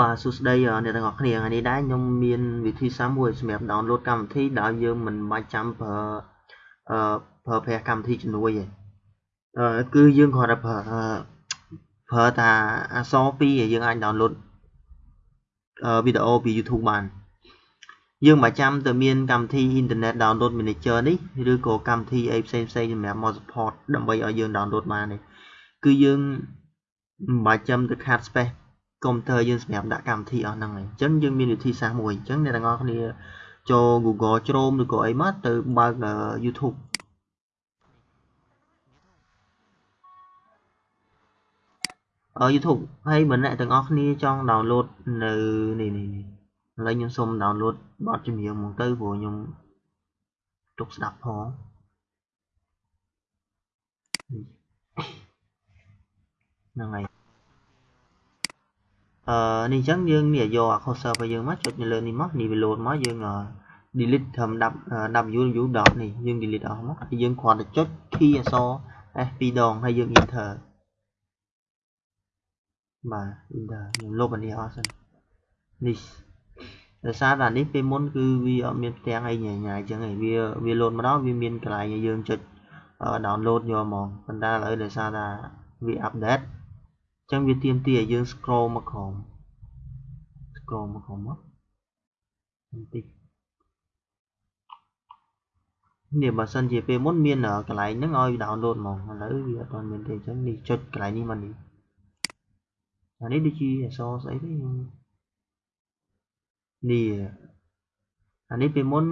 បាទសួស្តីអ្នកទាំងអស់គ្នាថ្ងៃនេះដែរខ្ញុំមានវិធីសាស្ត្រមួយសម្រាប់ download កម្មវិធីដែលយើងមិនបាច់ចាំប្រើអឺប្រើប្រាស់កម្មវិធីជំនួយទេអឺគឺយើងគ្រាន់តែប្រើប្រើតាអក្សរពីរយើងអាច download វីដេអូពី YouTube បាន យើងមិនចាំទៅមានកម្មវិធី Internet Download Manager នេះឬក៏កម្មវិធីអីផ្សេងផ្សេងសម្រាប់មក support ដើម្បីឲ្យយើង download បានទេគឺយើងមិនបាច់ចាំទៅខាត់ space កុំព្យូទ័រយើងសម្រាប់ដាក់កម្មវិធីអស់ហ្នឹងហើយអញ្ចឹងយើងមានវិធីសាស្ត្រមួយអញ្ចឹងអ្នកទាំងអស់គ្នាចូល Google Chrome ឬក៏អីមកទៅបើក YouTube អឺ YouTube ហើយបើអ្នកទាំងអស់គ្នាចង់ download នៅនេះនេះនេះឥឡូវខ្ញុំសូម download បទចម្រៀងមកទៅព្រោះខ្ញុំទុកស្ដាប់ផងហ្នឹងហើយ អឺនេះអញ្ចឹងយើងនេះយកអា cursor របស់យើងមកចុចនៅលើនេះមកនេះវា load មកយើង delete ត្រឹម w ដតនេះយើង delete អស់មកហើយយើងគ្រាន់តែចុច key អក្សរ F2 ដងហើយយើង enter បាទ enter ខ្ញុំលុបអានេះអស់សិននេះដោយសារតែនេះពេលមុនគឺវាអត់មានផ្ទាំងអីញ៉ៃញ៉ៃអញ្ចឹងឯងវាវា load មកដល់វាមានកន្លែងឲ្យយើងចុច download យកហ្មងប៉ុន្តែឥឡូវដោយសារថាវា update ចឹងវាទៀមទីឲ្យយើង scroll មកក្រោម scroll មកក្រោមមកបន្តិចនេះបើសិនជាពេលមុនមានកន្លែងហ្នឹងឲ្យ download ហ្មងឥឡូវវាអត់ទាន់មានទេអញ្ចឹងនេះចុចកន្លែងនេះមកនេះអានេះដូចជាអក្សរស្អីទេនេះអានេះពេលមុន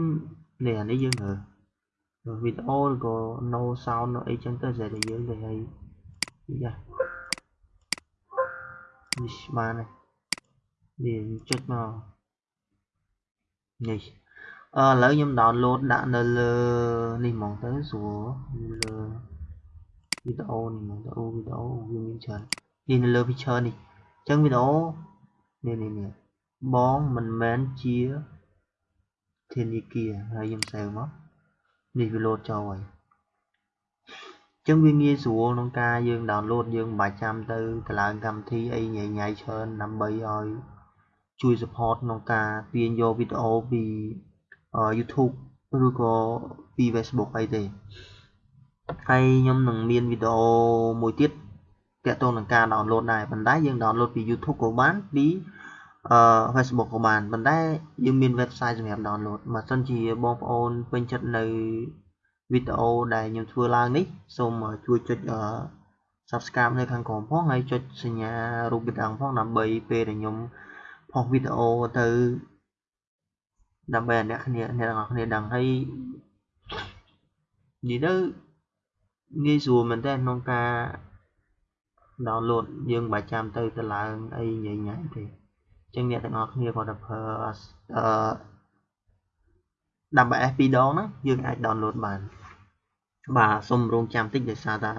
នេះអានេះយើងមើលវីដេអូឬក៏ no sound អីចឹងទៅតែយើងទៅឲ្យយ៉ា នេះបានហើយនេះចុចមកនេះអឺឥឡូវខ្ញុំ download ដាក់នៅលើនេះហ្មងទៅស្រួលលើវីដេអូនេះហ្មងទៅអូវីដេអូវាមានច្រើននេះនៅលើ picture នេះអញ្ចឹងវីដេអូនេះនេះនេះបងមិនមែនជាធនាគារហើយខ្ញុំ save មកនេះវា load ចូលហើយ ចឹងវាងាយស្រួលក្នុងការយើង download យើងមិនបាច់ចាំទៅកឡើងកម្មវិធីអីញ៉ៃញ៉ៃច្រើនដើម្បីឲ្យជួយ support ក្នុងការទាញយកវីដេអូពី YouTube ឬក៏ពី Facebook អីទេហើយខ្ញុំនឹងមានវីដេអូមួយទៀតទាក់ទងនឹងការ download ដែរប៉ុន្តែយើង download ពី YouTube ក៏បានពីអឺ Facebook ក៏បានប៉ុន្តែយើងមាន website សម្រាប់ download បើសិនជាបងប្អូនពេញចិត្តនៅ វីដេអូដែលខ្ញុំធ្វើឡើងនេះសូមជួយចុច subscribe នៅខាងក្រោមផងហើយចុចសញ្ញារូបបិទអង្គផងដើម្បីពេលដែលខ្ញុំផុសវីដេអូទៅដើម្បីអ្នកគ្នាអ្នកទាំងអស់គ្នាដឹងហើយនិយាយទៅងាយស្រួលមែនតើក្នុងការ download យើងមិនបាច់ចាំទៅទៅឡើងអីញ៉ៃញ៉ៃទេអញ្ចឹងអ្នកទាំងអស់គ្នាគាត់ទៅប្រើអឺ WS 2ដងហ្នឹងយើងអាច download បាន បាទសូមរងចាំតិចដោយសារតែ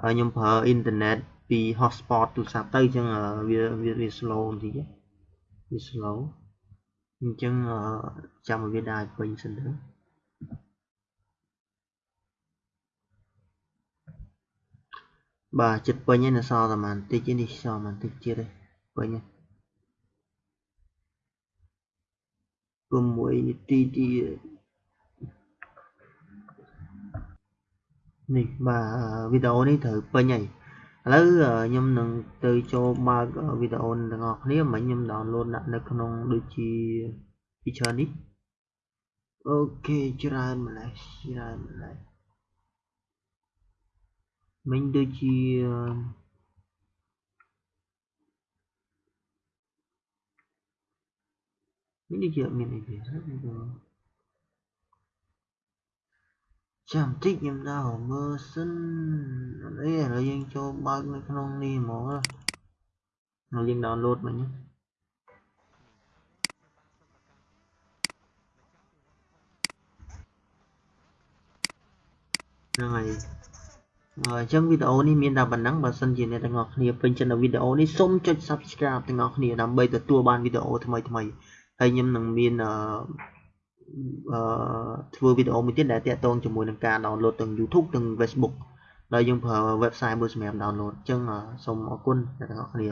ខ្ញុំប្រើអ៊ីនធឺណិតពី hotspot ទូរស័ព្ទទៅអញ្ចឹងវាវា slow បន្តិចវា slow អញ្ចឹងចាំឲ្យវាដើរពេញសិនទៅបាទចិត្តពេញហើយនៅសល់តែបន្តិចនេះសល់បន្តិចទៀតទេពេញហើយ6នាទីទៀត នេះបាទវីដេអូនេះត្រូវពេញហើយឥឡូវខ្ញុំនឹងទៅចូលបើកវីដេអូទាំងអស់គ្នាមិញខ្ញុំ download ដាក់នៅក្នុងដូចជា feature នេះអូខេច្រើនម្លេះច្រើនម្លេះមិញដូចជាមិញដូចជាអត់មានអីទេ ចាំតិចខ្ញុំដល់មើលសិនអីឥឡូវយើងចូលបើកនៅក្នុងនេះហ្មងណាយើង download មិញហ្នឹងហើយអញ្ចឹងវីដេអូនេះមានតែប៉ុណ្ណឹងបើសិនជាអ្នកទាំងអស់គ្នាពេញចិត្តនៅវីដេអូនេះសូមចុច Subscribe ទាំងអស់គ្នាដើម្បីទទួលបានវីដេអូថ្មីថ្មីហើយខ្ញុំនឹងមានអឺ អឺធ្វើវីដេអូមួយទៀតដែលតាក់ទងជាមួយនឹងការ download ទាំង YouTube ទាំង Facebook ដោយយើងប្រើ website មួយសម្រាប់ download អញ្ចឹងសូមអរគុណអ្នកទាំងអស់គ្នា